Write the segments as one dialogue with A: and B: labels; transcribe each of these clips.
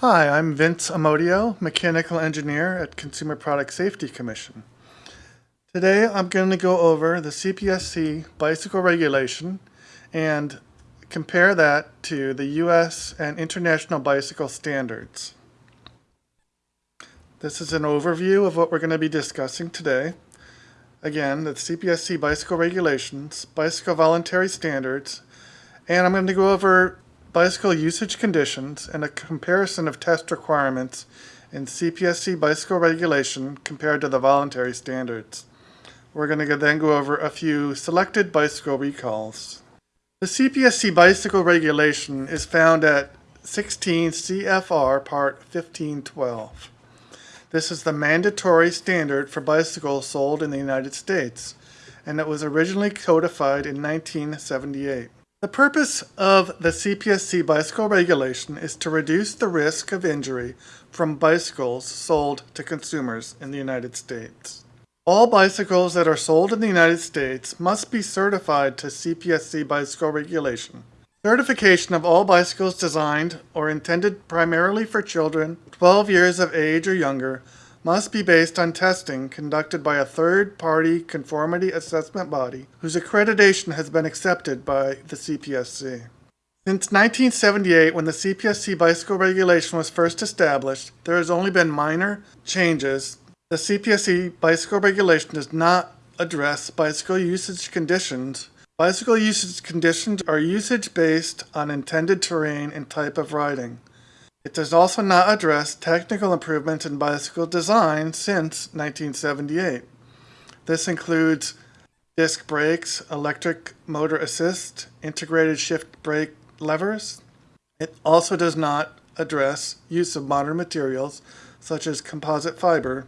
A: Hi, I'm Vince Amodio, Mechanical Engineer at Consumer Product Safety Commission. Today I'm going to go over the CPSC bicycle regulation and compare that to the US and international bicycle standards. This is an overview of what we're going to be discussing today. Again, the CPSC bicycle regulations, bicycle voluntary standards, and I'm going to go over bicycle usage conditions and a comparison of test requirements in CPSC bicycle regulation compared to the voluntary standards. We're going to then go over a few selected bicycle recalls. The CPSC bicycle regulation is found at 16 CFR Part 1512. This is the mandatory standard for bicycles sold in the United States, and it was originally codified in 1978. The purpose of the CPSC bicycle regulation is to reduce the risk of injury from bicycles sold to consumers in the United States. All bicycles that are sold in the United States must be certified to CPSC bicycle regulation. Certification of all bicycles designed or intended primarily for children 12 years of age or younger must be based on testing conducted by a third-party conformity assessment body whose accreditation has been accepted by the CPSC. Since 1978, when the CPSC bicycle regulation was first established, there has only been minor changes the CPSC bicycle regulation does not address bicycle usage conditions. Bicycle usage conditions are usage based on intended terrain and type of riding. It does also not address technical improvements in bicycle design since 1978. This includes disc brakes, electric motor assist, integrated shift brake levers. It also does not address use of modern materials such as composite fiber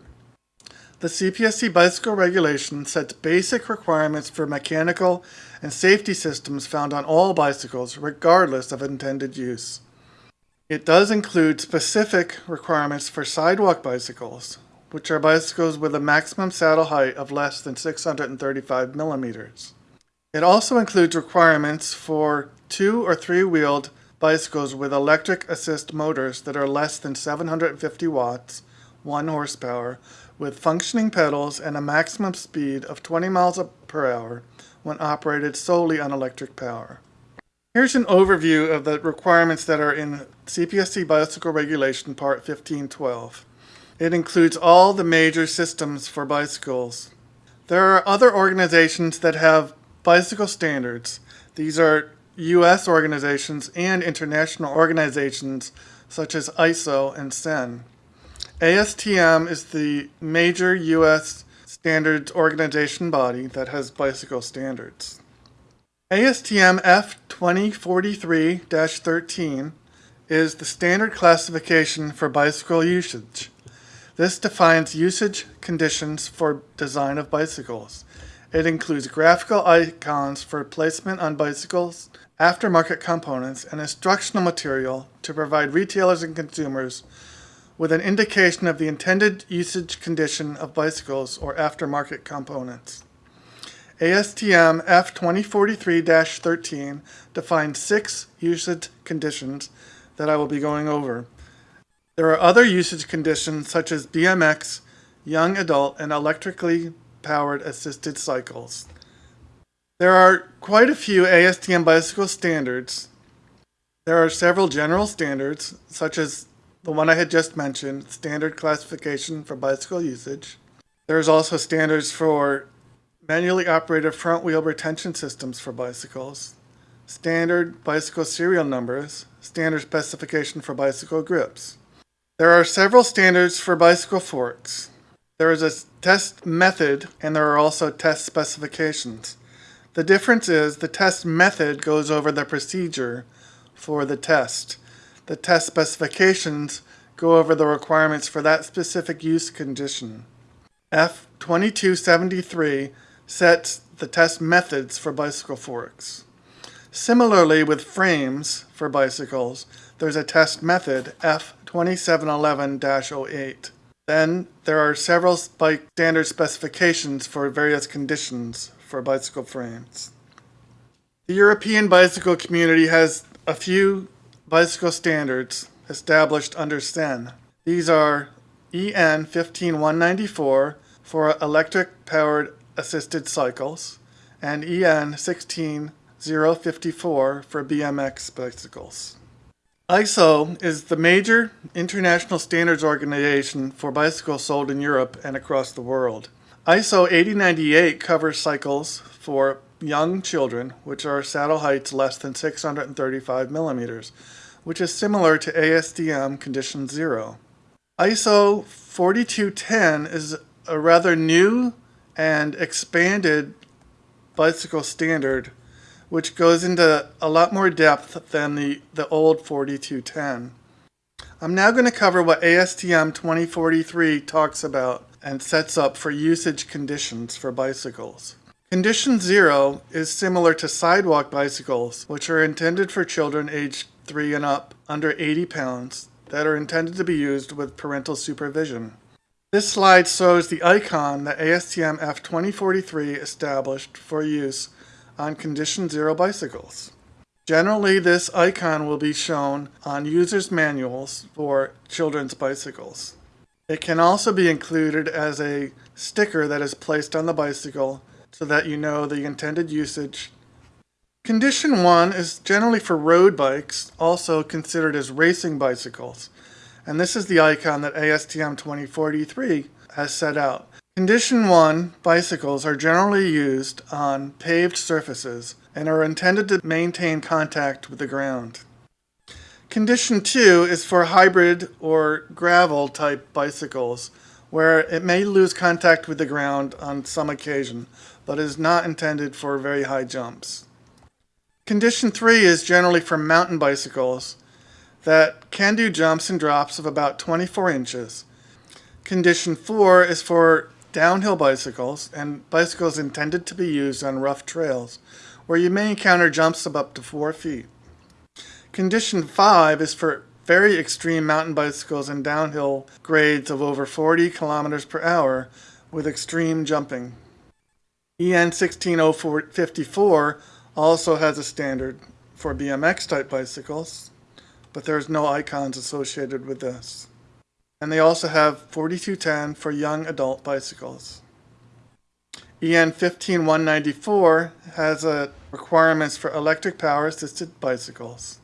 A: the CPSC bicycle regulation sets basic requirements for mechanical and safety systems found on all bicycles, regardless of intended use. It does include specific requirements for sidewalk bicycles, which are bicycles with a maximum saddle height of less than 635 millimeters. It also includes requirements for two or three-wheeled bicycles with electric assist motors that are less than 750 watts, 1 horsepower, with functioning pedals and a maximum speed of 20 miles per hour when operated solely on electric power. Here's an overview of the requirements that are in CPSC Bicycle Regulation Part 1512. It includes all the major systems for bicycles. There are other organizations that have bicycle standards. These are U.S. organizations and international organizations such as ISO and CEN. ASTM is the major U.S. standards organization body that has bicycle standards. ASTM F2043-13 is the standard classification for bicycle usage. This defines usage conditions for design of bicycles. It includes graphical icons for placement on bicycles, aftermarket components, and instructional material to provide retailers and consumers with an indication of the intended usage condition of bicycles or aftermarket components. ASTM F2043-13 defines six usage conditions that I will be going over. There are other usage conditions such as BMX, young adult, and electrically powered assisted cycles. There are quite a few ASTM bicycle standards. There are several general standards, such as the one I had just mentioned, standard classification for bicycle usage. There's also standards for manually operated front wheel retention systems for bicycles, standard bicycle serial numbers, standard specification for bicycle grips. There are several standards for bicycle forks. There is a test method and there are also test specifications. The difference is the test method goes over the procedure for the test. The test specifications go over the requirements for that specific use condition. F2273 sets the test methods for bicycle forks. Similarly with frames for bicycles, there's a test method F2711-08. Then there are several bike standard specifications for various conditions for bicycle frames. The European bicycle community has a few bicycle standards. established under CEN. These are EN 15194 for electric powered assisted cycles and EN 16054 for BMX bicycles. ISO is the major international standards organization for bicycles sold in Europe and across the world. ISO 8098 covers cycles for young children, which are saddle heights less than 635 millimeters, which is similar to ASTM condition 0. ISO 4210 is a rather new and expanded bicycle standard which goes into a lot more depth than the, the old 4210. I'm now going to cover what ASTM 2043 talks about and sets up for usage conditions for bicycles. Condition 0 is similar to sidewalk bicycles, which are intended for children aged 3 and up under 80 pounds that are intended to be used with parental supervision. This slide shows the icon that ASTM F2043 established for use on Condition Zero bicycles. Generally, this icon will be shown on user's manuals for children's bicycles. It can also be included as a sticker that is placed on the bicycle so that you know the intended usage. Condition 1 is generally for road bikes, also considered as racing bicycles. And this is the icon that ASTM 2043 has set out. Condition 1 bicycles are generally used on paved surfaces and are intended to maintain contact with the ground. Condition 2 is for hybrid or gravel type bicycles where it may lose contact with the ground on some occasion but is not intended for very high jumps. Condition 3 is generally for mountain bicycles that can do jumps and drops of about 24 inches. Condition 4 is for downhill bicycles, and bicycles intended to be used on rough trails, where you may encounter jumps of up to 4 feet. Condition 5 is for very extreme mountain bicycles and downhill grades of over 40 kilometers per hour with extreme jumping. EN 16054 also has a standard for BMX type bicycles, but there's no icons associated with this. And they also have 4210 for young adult bicycles. EN 15194 has requirements for electric power assisted bicycles.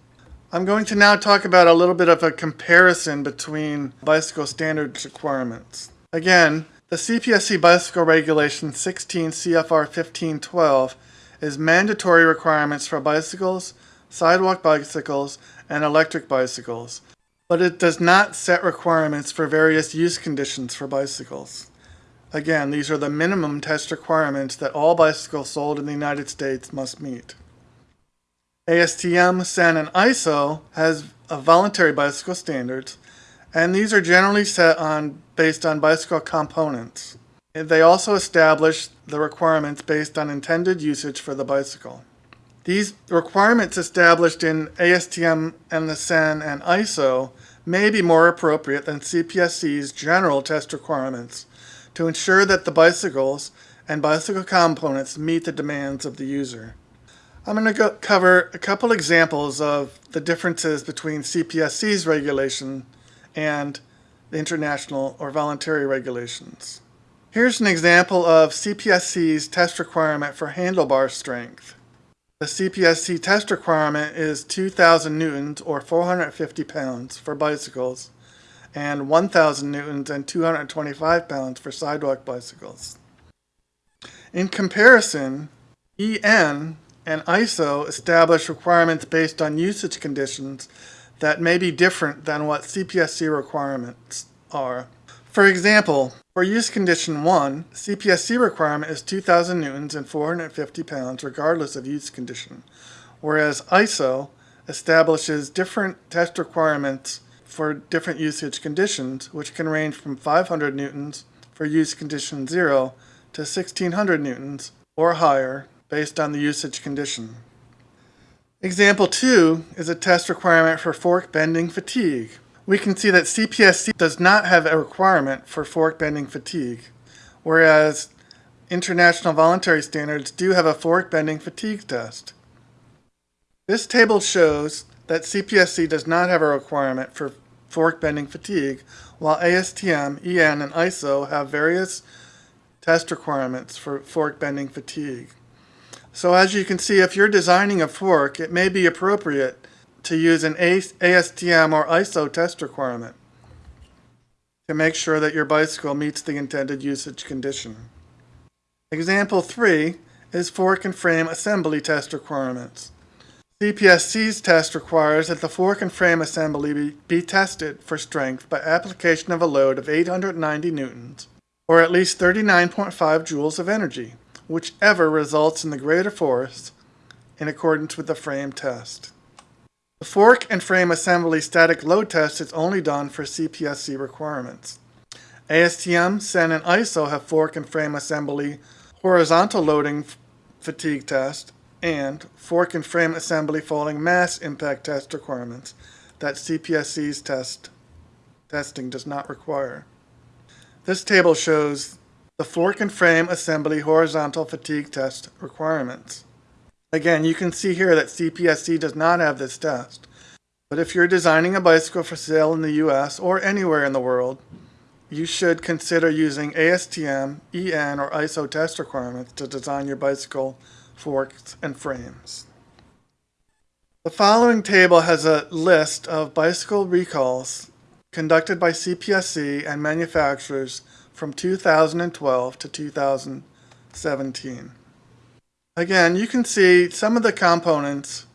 A: I'm going to now talk about a little bit of a comparison between bicycle standards requirements. Again, the CPSC Bicycle Regulation 16 CFR 1512 is mandatory requirements for bicycles, sidewalk bicycles, and electric bicycles but it does not set requirements for various use conditions for bicycles. Again, these are the minimum test requirements that all bicycles sold in the United States must meet. ASTM, CEN, and ISO has a voluntary bicycle standards, and these are generally set on based on bicycle components. They also establish the requirements based on intended usage for the bicycle. These requirements established in ASTM and the CEN and ISO may be more appropriate than CPSC's general test requirements to ensure that the bicycles and bicycle components meet the demands of the user. I'm going to cover a couple examples of the differences between CPSC's regulation and the international or voluntary regulations. Here's an example of CPSC's test requirement for handlebar strength. The CPSC test requirement is 2,000 newtons or 450 pounds for bicycles and 1,000 newtons and 225 pounds for sidewalk bicycles. In comparison, EN and ISO establish requirements based on usage conditions that may be different than what CPSC requirements are. For example, for use condition 1, CPSC requirement is 2,000 newtons and 450 pounds regardless of use condition, whereas ISO establishes different test requirements for different usage conditions, which can range from 500 newtons for use condition 0 to 1600 newtons or higher based on the usage condition. Example 2 is a test requirement for fork bending fatigue, we can see that CPSC does not have a requirement for fork bending fatigue, whereas international voluntary standards do have a fork bending fatigue test. This table shows that CPSC does not have a requirement for fork bending fatigue, while ASTM, EN, and ISO have various test requirements for fork bending fatigue. So as you can see, if you're designing a fork, it may be appropriate to use an ASTM or ISO test requirement to make sure that your bicycle meets the intended usage condition. Example 3 is fork and frame assembly test requirements. CPSC's test requires that the fork and frame assembly be, be, tested for strength by application of a load of 890 newtons, or at least 39.5 joules of energy, whichever results in the greater force in accordance with the frame test. The fork and frame assembly static load test is only done for CPSC requirements. ASTM, CEN, and ISO have fork and frame assembly horizontal loading fatigue test and fork and frame assembly falling mass impact test requirements that CPSC's test testing does not require. This table shows the fork and frame assembly horizontal fatigue test requirements. Again, you can see here that CPSC does not have this test. But if you're designing a bicycle for sale in the US or anywhere in the world, you should consider using ASTM, EN, or ISO test requirements to design your bicycle forks and frames. The following table has a list of bicycle recalls conducted by CPSC and manufacturers from 2012 to 2017. Again, you can see some of the components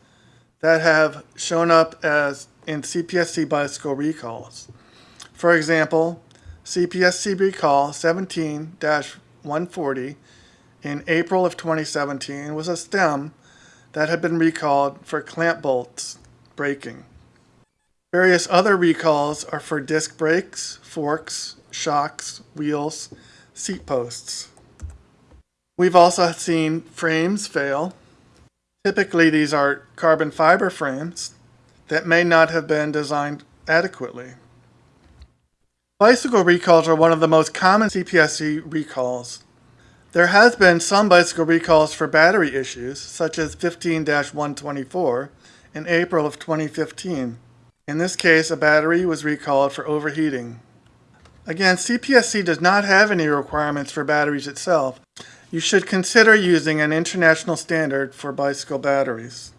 A: that have shown up as in CPSC bicycle recalls. For example, CPSC recall 17-140 in April of 2017 was a stem that had been recalled for clamp bolts breaking. Various other recalls are for disc brakes, forks, shocks, wheels, seat posts. We've also seen frames fail. Typically these are carbon fiber frames that may not have been designed adequately. Bicycle recalls are one of the most common CPSC recalls. There has been some bicycle recalls for battery issues, such as 15-124 in April of 2015. In this case, a battery was recalled for overheating. Again, CPSC does not have any requirements for batteries itself, you should consider using an international standard for bicycle batteries.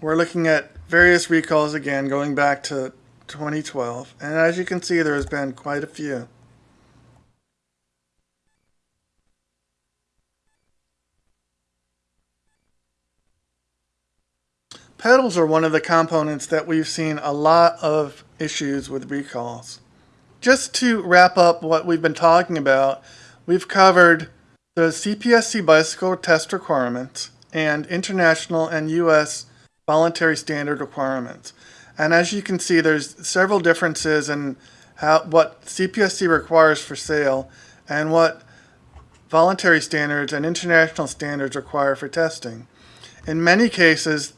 A: We're looking at various recalls again going back to 2012 and as you can see there has been quite a few. Pedals are one of the components that we've seen a lot of issues with recalls just to wrap up what we've been talking about, we've covered the CPSC bicycle test requirements and international and U.S. voluntary standard requirements. And as you can see, there's several differences in how, what CPSC requires for sale and what voluntary standards and international standards require for testing. In many cases,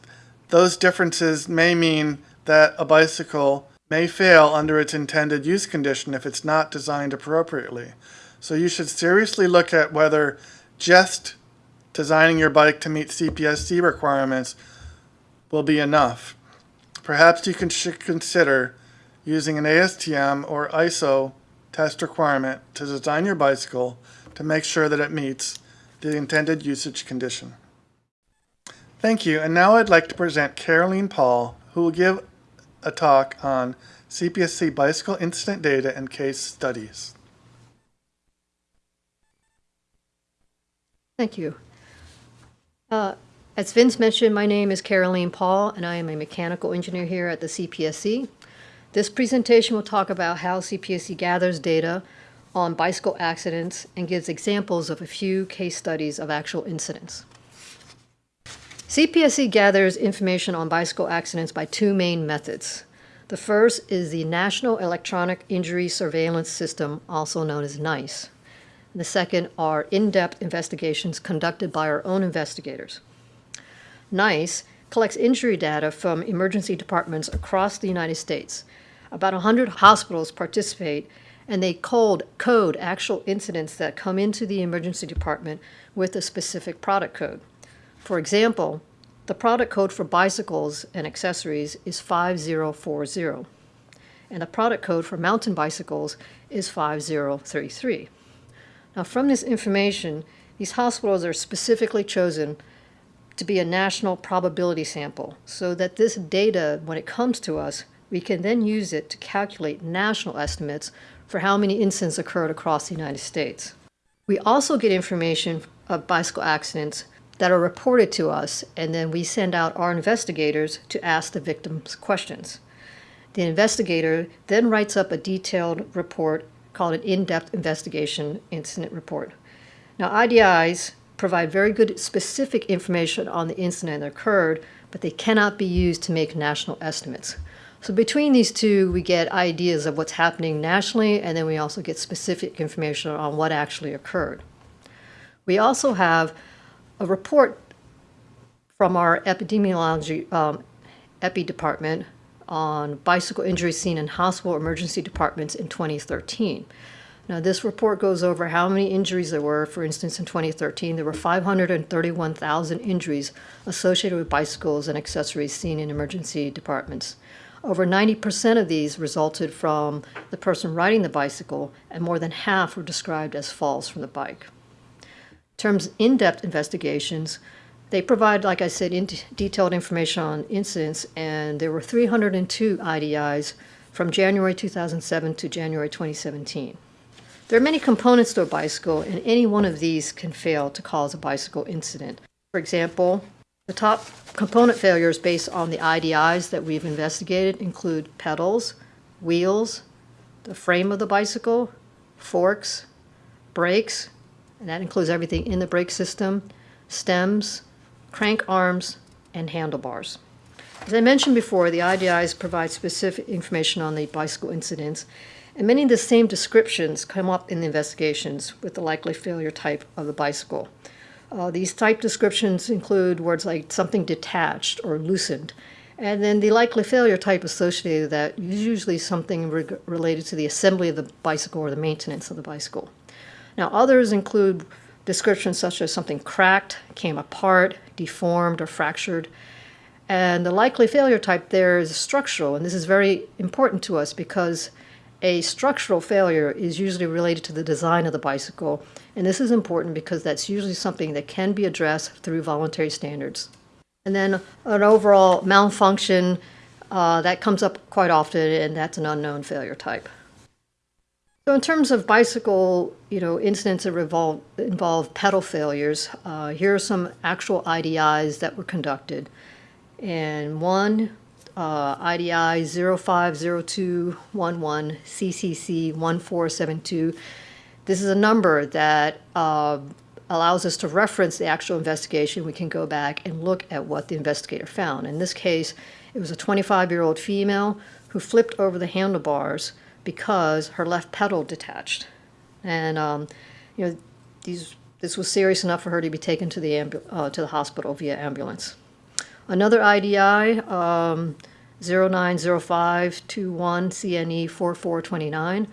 A: those differences may mean that a bicycle may fail under its intended use condition if it's not designed appropriately. So you should seriously look at whether just designing your bike to meet CPSC requirements will be enough. Perhaps you can should consider using an ASTM or ISO test requirement to design your bicycle to make sure that it meets the intended usage condition. Thank you, and now I'd like to present Caroline Paul, who will give a talk on CPSC bicycle incident data and case studies.
B: Thank you. Uh, as Vince mentioned, my name is Caroline Paul, and I am a mechanical engineer here at the CPSC. This presentation will talk about how CPSC gathers data on bicycle accidents and gives examples of a few case studies of actual incidents. CPSC gathers information on bicycle accidents by two main methods. The first is the National Electronic Injury Surveillance System, also known as NEISS. The second are in-depth investigations conducted by our own investigators. NEISS collects injury data from emergency departments across the United States. About 100 hospitals participate, and they code, code actual incidents that come into the emergency department with a specific product code. For example, The product code for bicycles and accessories is 5040, and the product code for mountain bicycles is 5033. Now, from this information, these hospitals are specifically chosen to be a national probability sample so that this data, when it comes to us, we can then use it to calculate national estimates for how many incidents occurred across the United States. We also get information of bicycle accidents that are reported to us, and then we send out our investigators to ask the victims questions. The investigator then writes up a detailed report called an in depth investigation incident report. Now, IDIs provide very good specific information on the incident that occurred, but they cannot be used to make national estimates. So, between these two, we get ideas of what's happening nationally, and then we also get specific information on what actually occurred. We also have a report from our epidemiology um, epi department on bicycle injuries seen in hospital emergency departments in 2013. Now, this report goes over how many injuries there were. For instance, in 2013, there were 531,000 injuries associated with bicycles and accessories seen in emergency departments. Over 90% of these resulted from the person riding the bicycle, and more than half were described as falls from the bike. Terms in depth investigations, they provide, like I said, in detailed information on incidents, and there were 302 IDIs from January 2007 to January 2017. There are many components to a bicycle, and any one of these can fail to cause a bicycle incident. For example, the top component failures based on the IDIs that we've investigated include pedals, wheels, the frame of the bicycle, forks, brakes, and that includes everything in the brake system, stems, crank arms, and handlebars. As I mentioned before, the IDIs provide specific information on the bicycle incidents, and many of the same descriptions come up in the investigations with the likely failure type of the bicycle. Uh, these type descriptions include words like something detached or loosened, and then the likely failure type associated with that is usually something re- related to the assembly of the bicycle or the maintenance of the bicycle. Now, others include descriptions such as something cracked, came apart, deformed, or fractured. And the likely failure type there is structural, and this is very important to us because a structural failure is usually related to the design of the bicycle, and this is important because that's usually something that can be addressed through voluntary standards. And then an overall malfunction uh, that comes up quite often, and that's an unknown failure type. So, in terms of bicycle, you know, incidents that involve, involve pedal failures, uh, here are some actual IDIs that were conducted. And one uh, IDI 050211 CCC 1472. This is a number that uh, allows us to reference the actual investigation. We can go back and look at what the investigator found. In this case, it was a 25 year old female who flipped over the handlebars because her left pedal detached. And, um, you know, these, this was serious enough for her to be taken to the, uh, to the hospital via ambulance. Another IDI, um, 090521 CNE 4429,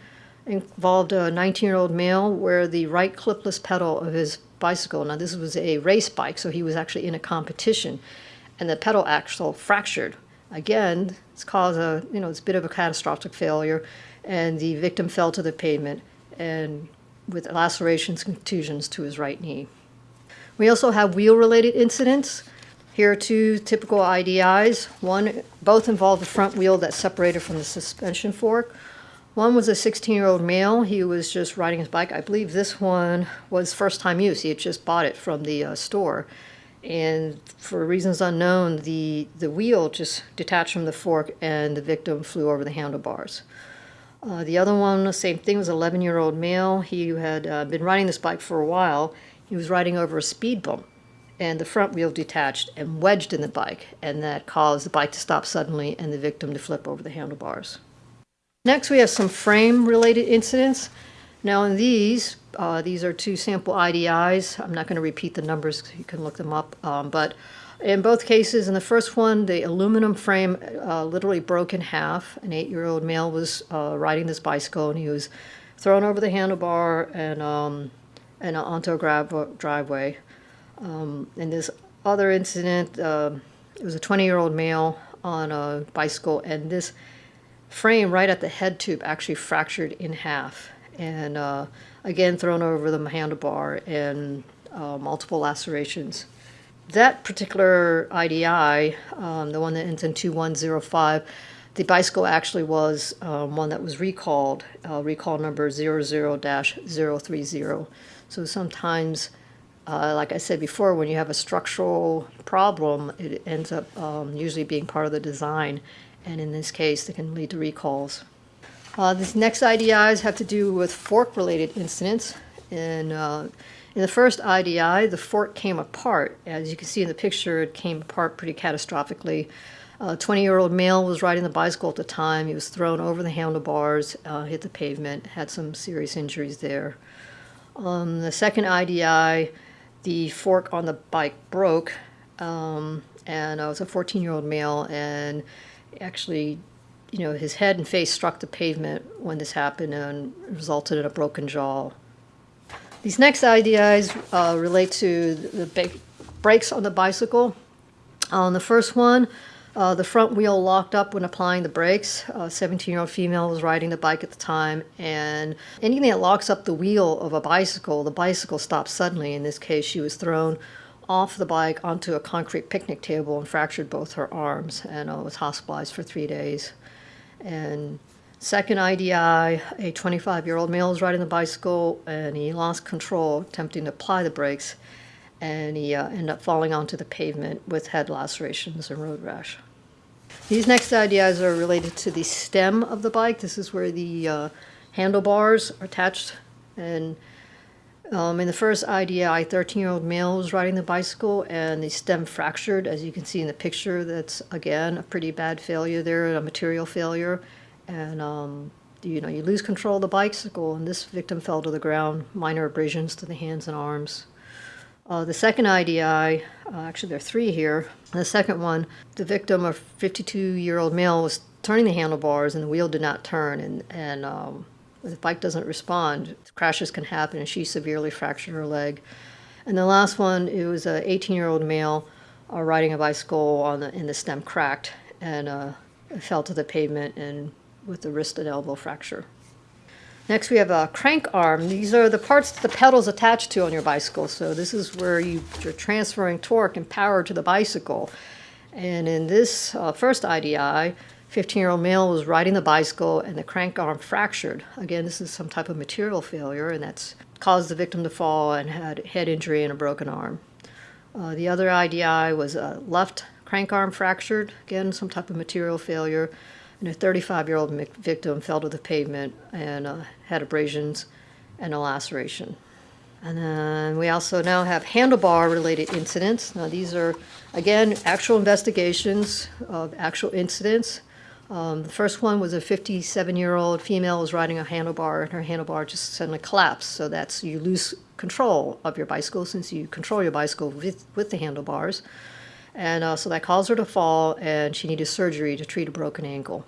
B: involved a 19 year old male where the right clipless pedal of his bicycle, now this was a race bike, so he was actually in a competition, and the pedal axle fractured. Again, it's caused a, you know, it's a bit of a catastrophic failure, and the victim fell to the pavement and with lacerations, and contusions to his right knee. We also have wheel related incidents. Here are two typical IDIs. One, both involved the front wheel that separated from the suspension fork. One was a 16 year old male. He was just riding his bike. I believe this one was first time use. He had just bought it from the uh, store. And for reasons unknown, the, the wheel just detached from the fork and the victim flew over the handlebars. Uh, the other one, the same thing, was 11 year old male. He had uh, been riding this bike for a while. He was riding over a speed bump and the front wheel detached and wedged in the bike, and that caused the bike to stop suddenly and the victim to flip over the handlebars. Next, we have some frame related incidents. Now, in these, uh, these are two sample IDIs. I'm not going to repeat the numbers, you can look them up. Um, but in both cases, in the first one, the aluminum frame uh, literally broke in half. An eight year old male was uh, riding this bicycle and he was thrown over the handlebar and, um, and onto a gravel driveway. Um, and this other incident, um it was a 20 year old male on a bicycle, and this frame right at the head tube actually fractured in half. And uh, again, thrown over the handlebar and uh, multiple lacerations. That particular IDI, um, the one that ends in 2105, the bicycle actually was um, one that was recalled, uh, recall number 00-030. So sometimes, uh, like I said before, when you have a structural problem, it ends up um, usually being part of the design. And in this case, it can lead to recalls. Uh, these next IDIs have to do with fork-related incidents. And uh, in the first IDI, the fork came apart. As you can see in the picture, it came apart pretty catastrophically. A 20 year old male was riding the bicycle at the time. He was thrown over the handlebars, uh, hit the pavement, had some serious injuries there. Um, the second IDI, the fork on the bike broke, um, and uh, it was a 14 year old male, and actually, you know, his head and face struck the pavement when this happened and resulted in a broken jaw. These next IDIs uh, relate to the brakes on the bicycle. On the first one, uh, the front wheel locked up when applying the brakes. A 17 year old female was riding the bike at the time, and anything that locks up the wheel of a bicycle, the bicycle stops suddenly. In this case, she was thrown off the bike onto a concrete picnic table and fractured both her arms and uh, was hospitalized for three days. And second IDI, a 25 year old male was riding the bicycle and he lost control attempting to apply the brakes and he uh, ended up falling onto the pavement with head lacerations and road rash. These next IDIs are related to the stem of the bike. This is where the uh, handlebars are attached. And um, in the first IDI, 13 year old male was riding the bicycle and the stem fractured. As you can see in the picture, that's again a pretty bad failure there, a material failure. And um, you know, you lose control of the bicycle, and this victim fell to the ground, minor abrasions to the hands and arms. Uh, the second IDI, uh, actually there are three here. The second one, the victim, a 52-year-old male, was turning the handlebars and the wheel did not turn, and and um, the bike doesn't respond. Crashes can happen, and she severely fractured her leg. And the last one, it was a 18-year-old male uh, riding a bicycle on the, and the stem cracked and uh, fell to the pavement and with the wrist and elbow fracture. Next, we have a crank arm. These are the parts that the pedals attached to on your bicycle. So this is where you, are transferring torque and power to the bicycle. And in this uh, first IDI, 15-year-old male was riding the bicycle and the crank arm fractured. Again, this is some type of material failure, and that's caused the victim to fall and had head injury and a broken arm. Uh, the other IDI was a left crank arm fractured. Again, some type of material failure and a 35 year old victim fell to the pavement and uh, had abrasions and a laceration. And then we also now have handlebar related incidents. Now, these are, again, actual investigations of actual incidents. Um, the first one was a 57 year old female was riding a handlebar and her handlebar just suddenly collapsed. So that's you lose control of your bicycle since you control your bicycle with, with the handlebars. And uh, so that caused her to fall, and she needed surgery to treat a broken ankle.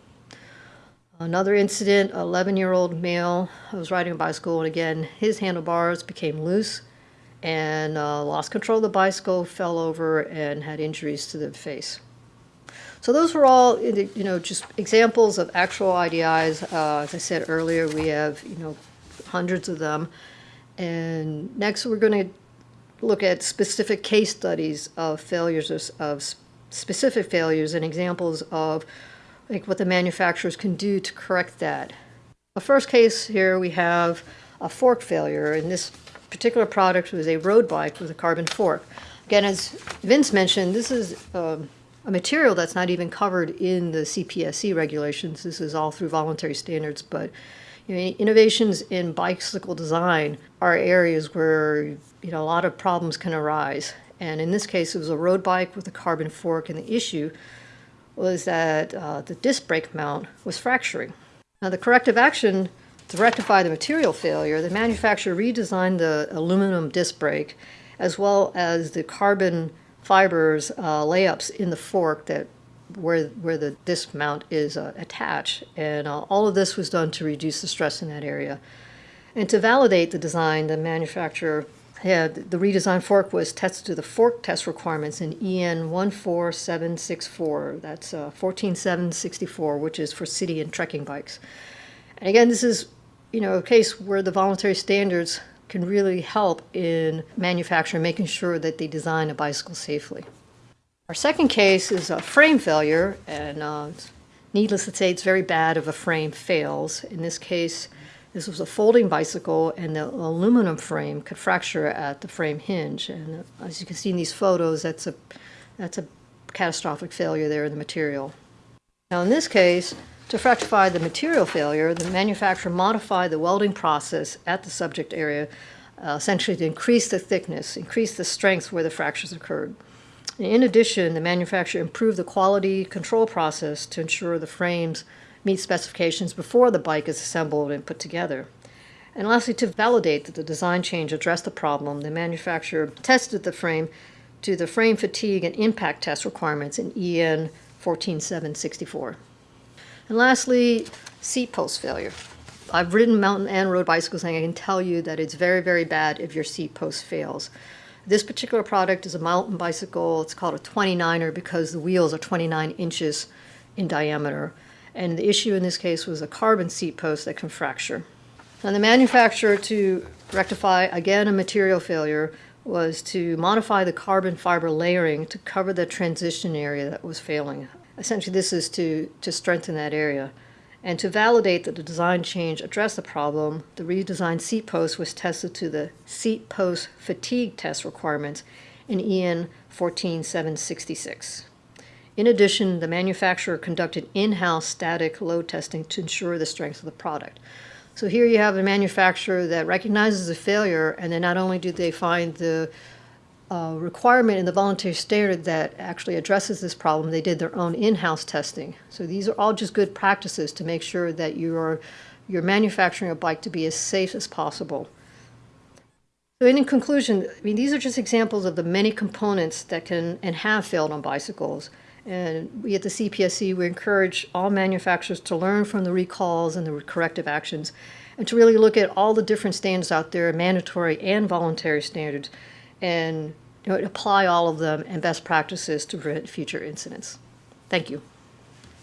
B: Another incident 11 year old male was riding a bicycle, and again, his handlebars became loose and uh, lost control of the bicycle, fell over, and had injuries to the face. So those were all, you know, just examples of actual IDIs. Uh, as I said earlier, we have, you know, hundreds of them. And next, we're going to look at specific case studies of failures of, of specific failures and examples of like what the manufacturers can do to correct that. The first case here we have a fork failure, and this particular product was a road bike with a carbon fork. Again, as Vince mentioned, this is um, a material that's not even covered in the CPSC regulations. This is all through voluntary standards, but you know, innovations in bicycle design are areas where you know a lot of problems can arise. And in this case, it was a road bike with a carbon fork, and the issue was that uh, the disc brake mount was fracturing. Now, the corrective action to rectify the material failure, the manufacturer redesigned the aluminum disc brake as well as the carbon fibers uh, layups in the fork that where where the disc mount is uh, attached, and uh, all of this was done to reduce the stress in that area. And to validate the design, the manufacturer had the redesigned fork was tested to the fork test requirements in EN 14764. That's uh, 14764, which is for city and trekking bikes. And again, this is, you know, a case where the voluntary standards can really help in manufacturing, making sure that they design a bicycle safely. Our second case is a frame failure, and uh, needless to say, it's very bad if a frame fails. In this case, this was a folding bicycle, and the aluminum frame could fracture at the frame hinge. And uh, as you can see in these photos, that's a that's a catastrophic failure there in the material. Now, in this case, to rectify the material failure, the manufacturer modified the welding process at the subject area, uh, essentially to increase the thickness, increase the strength where the fractures occurred. In addition, the manufacturer improved the quality control process to ensure the frames meet specifications before the bike is assembled and put together. And lastly, to validate that the design change addressed the problem, the manufacturer tested the frame to the frame fatigue and impact test requirements in EN 14764. And lastly, seat post failure. I've ridden mountain and road bicycles, and I can tell you that it's very, very bad if your seat post fails. This particular product is a mountain bicycle. It's called a 29er because the wheels are 29 inches in diameter. And the issue in this case was a carbon seat post that can fracture. And the manufacturer, to rectify again a material failure, was to modify the carbon fiber layering to cover the transition area that was failing. Essentially, this is to, to strengthen that area. And to validate that the design change addressed the problem, the redesigned seat post was tested to the seat post fatigue test requirements in EN 14766. In addition, the manufacturer conducted in house static load testing to ensure the strength of the product. So here you have a manufacturer that recognizes a failure, and then not only do they find the requirement in the voluntary standard that actually addresses this problem, they did their own in house testing. So these are all just good practices to make sure that you are you're manufacturing a bike to be as safe as possible. So in conclusion, I mean these are just examples of the many components that can and have failed on bicycles. And we at the CPSC, we encourage all manufacturers to learn from the recalls and the corrective actions and to really look at all the different standards out there, mandatory and voluntary standards, and you know, apply all of them and best practices to prevent future incidents. Thank you.